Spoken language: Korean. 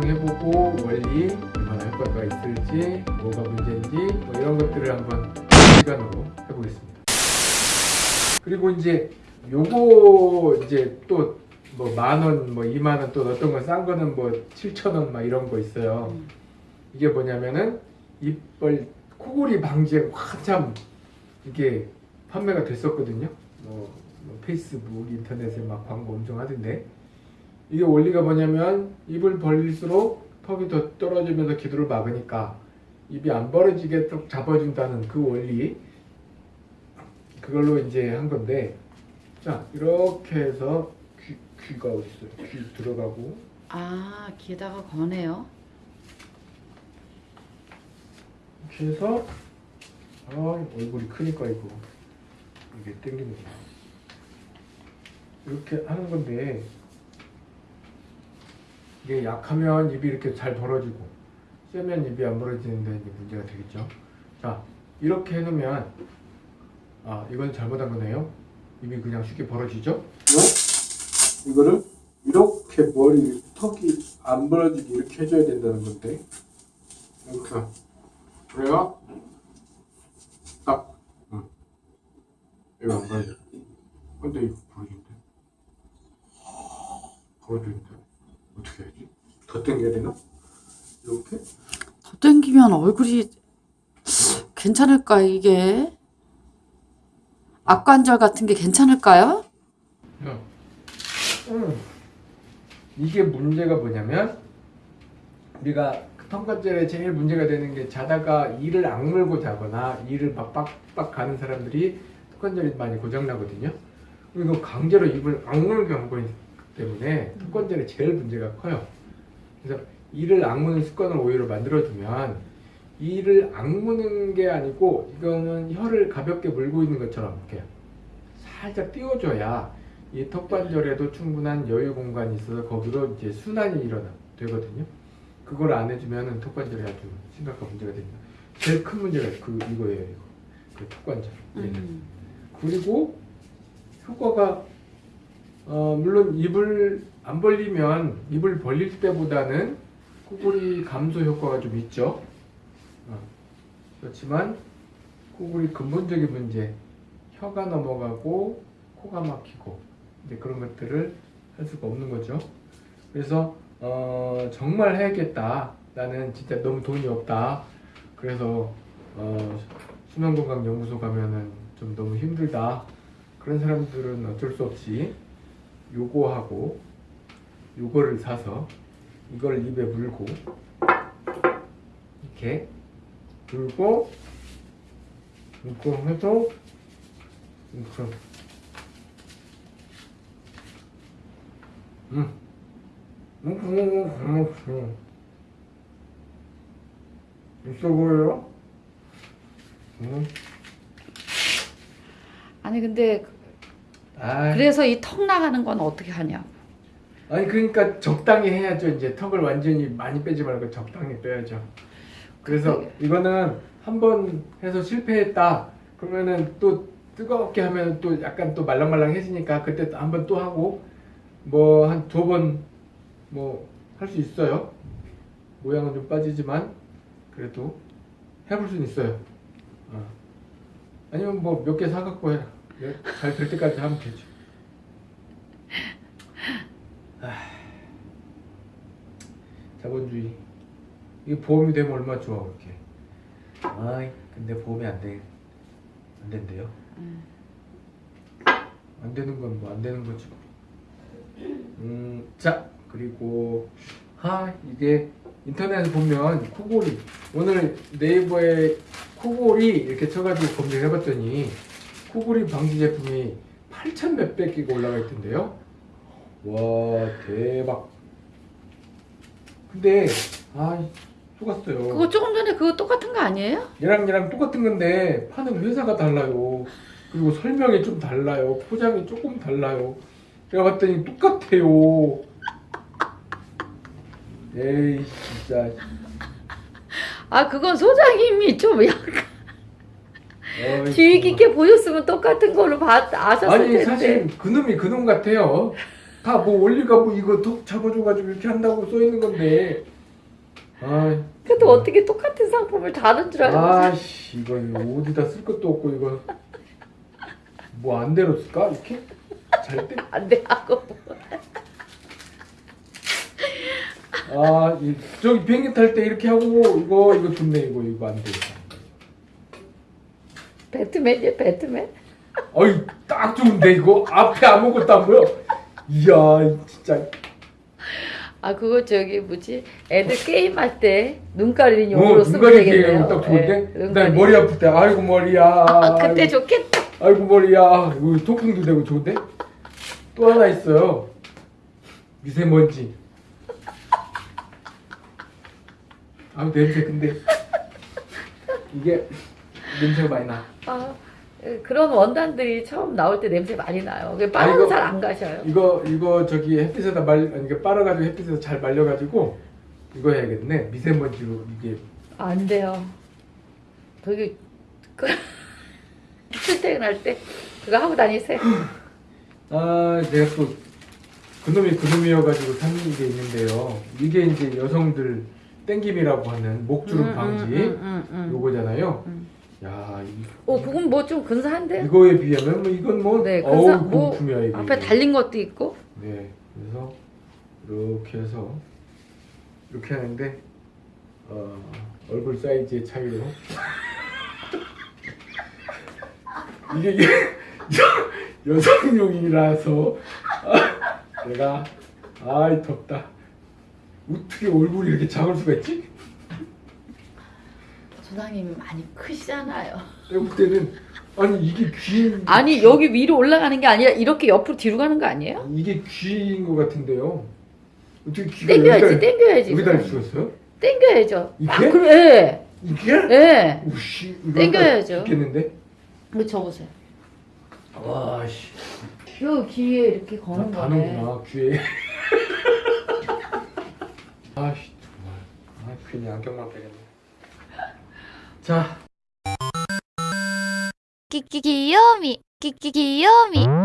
원리 얼마나 효과가 있을지 뭐가 문제인지 뭐 이런 것들을 한번 시간으로 해보겠습니다. 그리고 이제 요거 이제 또 뭐 만 원, 뭐 이만 원 또 어떤 건 싼 거는 뭐 7천 원 막 이런 거 있어요. 음. 이게 뭐냐면은 입벌 코골이 방지에 한참 이게 판매가 됐었거든요. 뭐, 뭐 페이스북, 인터넷에 막 광고 엄청 하던데 이게 원리가 뭐냐면 입을 벌릴수록 턱이 더 떨어지면서 기도를 막으니까 입이 안 벌어지게 쭉 잡아준다는 그 원리 그걸로 이제 한 건데 자 이렇게 해서 귀, 귀가 어디 있어요? 귀 들어가고 아 귀에다가 거네요. 이렇게 해서 아 얼굴이 크니까 이거 이게 땡기는 거야 이렇게 하는 건데 이게 약하면 입이 이렇게 잘 벌어지고 세면 입이 안 벌어지는데 문제가 되겠죠? 자 이렇게 해놓으면 아 이건 잘못한 거네요. 입이 그냥 쉽게 벌어지죠? 이거를 이렇게 머리 턱이 안 벌어지게 이렇게 해줘야 된다는 건데. 이렇게. 그래요? 딱. 응. 이거 안 벌어져 근데 이거 벌어진대. 벌어지는데 어떻게 해야지? 더 당겨야 되나? 이렇게? 더 땡기면 얼굴이 괜찮을까 이게? 악관절 같은 게 괜찮을까요? 응. 음. 이게 문제가 뭐냐면 우리가 턱관절에 제일 문제가 되는 게 자다가 이를 악물고 자거나 이를 막 빡빡 가는 사람들이 턱관절이 많이 고장나거든요. 그리고 강제로 입을 악물게 거기 때문에 턱관절에 제일 문제가 커요. 그래서 이를 악무는 습관을 오히려 만들어두면 이를 악무는 게 아니고 이거는 혀를 가볍게 물고 있는 것처럼 이렇게 살짝 띄워줘야 이 턱관절에도 충분한 여유 공간이 있어서 거기로 이제 순환이 일어나 되거든요. 그걸 안 해주면은 턱관절에 아주 심각한 문제가 됩니다. 제일 큰 문제가 그 이거예요, 이거. 그 턱관절. 음. 그리고 효과가 어, 물론 입을 안 벌리면 입을 벌릴 때보다는 코골이 감소 효과가 좀 있죠. 어, 그렇지만 코골이 근본적인 문제 혀가 넘어가고 코가 막히고 이제 그런 것들을 할 수가 없는 거죠. 그래서 어, 정말 해야겠다. 나는 진짜 너무 돈이 없다. 그래서 어, 수면건강연구소 가면은 좀 너무 힘들다. 그런 사람들은 어쩔 수 없이 요거하고 요거를 사서 이걸 입에 물고 이렇게 물고 해서 이렇게 음. 음, 음, 있어 보여요? 음. 아니 근데 아, 그래서 이 턱 나가는 건 어떻게 하냐고. 아니 그러니까 적당히 해야죠. 이제 턱을 완전히 많이 빼지 말고 적당히 빼야죠. 그래서 그게- 이거는 한 번 해서 실패했다. 그러면은 또 뜨겁게 하면 또 약간 또 말랑말랑해지니까 그때 한 번 또 하고 뭐 한 두 번 뭐 할 수 있어요. 모양은 좀 빠지지만 그래도 해볼 수는 있어요. 어. 아니면 뭐 몇 개 사갖고 해. 잘 될 때까지 하면 되죠. 자본주의. 이게 보험이 되면 얼마나 좋아 그렇게. 아이 근데 보험이 안 돼. 안 된대요. 음. 안 되는 건 뭐 안 되는 거지. 뭐. 음, 자 그리고 아 이게 인터넷에 보면 코골이 오늘 네이버에 코골이 이렇게 쳐가지고 검색해봤더니 코골이 방지 제품이 8천 몇백 개가 올라가 있던데요. 와 대박. 근데 아 속았어요. 그거 조금 전에 그거 똑같은 거 아니에요? 얘랑 얘랑 똑같은 건데 파는 회사가 달라요. 그리고 설명이 좀 달라요. 포장이 조금 달라요. 제가 봤더니 똑같아요. 에이 진짜. 아 그건 소장님이 좀 약간 주의. 깊게 보셨으면 똑같은 걸로 봤 아셨을 아니 텐데. 사실 그놈이 그놈 같아요. 다뭐 원리가 뭐 이거 톡 잡아줘가지고 이렇게 한다고 써 있는 건데 아, 그래도 어떻게 똑같은 상품을 다른 줄 알고 아씨 이거 어디다 쓸 것도 없고 이거 뭐 안 대로 쓸까 이렇게 잘 때? 안돼 하고 아 이, 저기 비행기 탈 때 이렇게 하고 이거 이거 좋네 이거 이거 안 돼. 배트맨이야 배트맨 어이 딱 좋은데 이거 앞에 아무것도 안 보여. 이야 진짜 아 그거 저기 뭐지 애들 게임할 때 눈 가리는 어, 용으로 쓰면 눈가리 되겠네요 딱 좋은데. 눈 가리. 머리 아플 때 아이고 머리야. 아, 그때 아이고, 좋겠다 아이고 머리야. 이거 통풍도 되고 좋은데. 또 하나 있어요. 미세먼지. 아 냄새 근데 이게 냄새가 많이 나. 아, 예, 그런 원단들이 처음 나올 때 냄새 많이 나요 아, 빨아도 이거- 잘안 가셔요 이거 이거 저기 햇빛에다 말 이게 빨아가지고 햇빛에서 잘 말려가지고 이거 해야겠네. 미세먼지로 이게 안 돼요 저기 그 출퇴근할 때 그거 하고 다니세요 아 내가 또 그놈이 그놈이어가지고 산게 있는데요. 이게 이제 여성들 땡김이라고 하는 목주름 음, 방지 음, 음, 음, 음. 요거잖아요. 음. 야 이, 어 그건 뭐 좀 근사한데 이거에 비하면 뭐 이건 뭐 네, 어우 근사 뭐 공품이야 이게. 앞에 달린 것도 있고 네 그래서 이렇게 해서 이렇게 하는데 어, 얼굴 사이즈의 차이로 이게 여- 여- 여성용이라서 아, 내가 아이 덥다 어떻게 얼굴이 이렇게 작을 수가 있지? 소장님 많이 크시잖아요 내가 볼 때는 아니 이게 귀인 아니 여기 위로 올라가는 게 아니라 이렇게 옆으로 뒤로 가는 거 아니에요? 이게 귀인 것 같은데요 어떻게 귀가 땡겨야지 여기다 땡겨야지 여기다 있어요? 땡겨야죠 이게? 아 그래 이게? 예 우씨 이거 땡겨야죠. 있겠는데? 이거 접으세요 와 씨 요 귀에 이렇게 거는 거네 다는구나 귀에 아씨 정말 아 괜히 안경만 빼겠네 자きききよみきききよみ